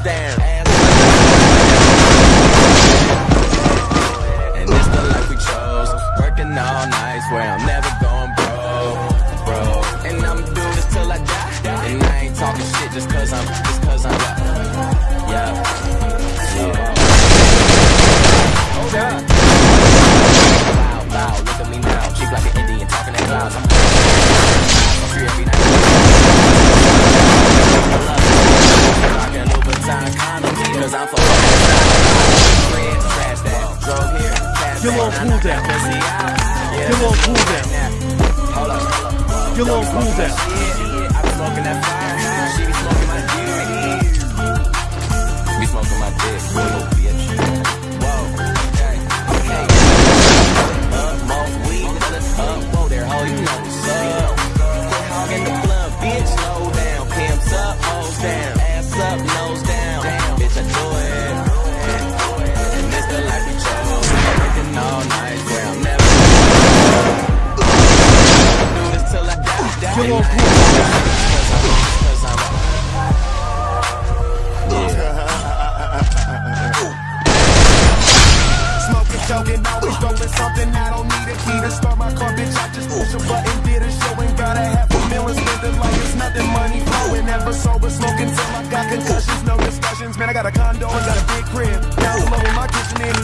down. little cool down. Your little cool down. Your little cool down. Joking, always. I don't need a key to start my car, bitch. I just push got a half. Spend like it's. Money till I got concussions. No discussions, man. I got a condo and got a big crib. Now I'm my kitchen, in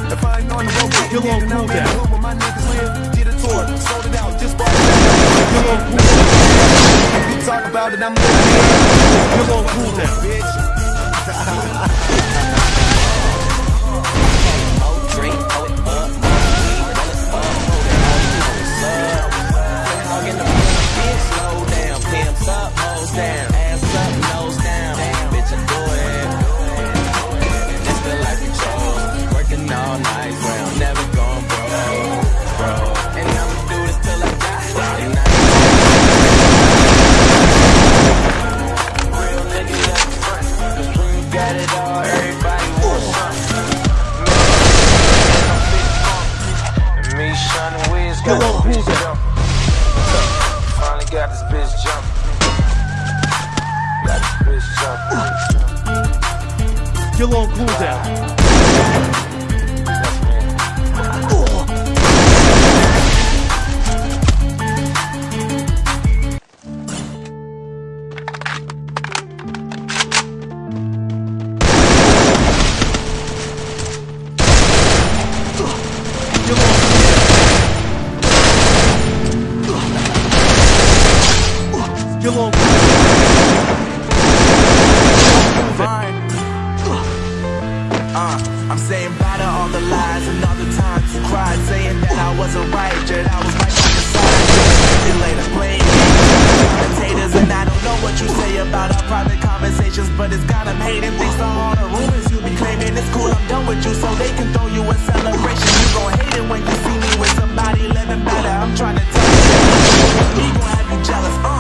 on the road. You're man. talk about it, I'm moving. Come on, cool now. Let's go. Finally got this bitch jumping. Got this bitch jumping. Get on cool down. claiming things all the rumors you be claiming. It's cool, I'm done with you, so they can throw you a celebration. You gon' hate it when you see me with somebody living better. I'm trying to tell you, gon' have you jealous, uh.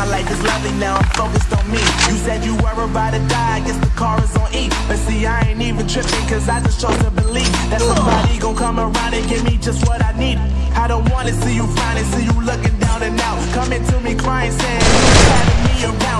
My life is lovely now, I'm focused on me. You said you were about to die, I guess the car is on E. But see, I ain't even tripping cause I just chose to believe That somebody gon' come around and give me just what I need. I don't wanna see you finally see you looking down and out. Coming to me crying saying, you're me around.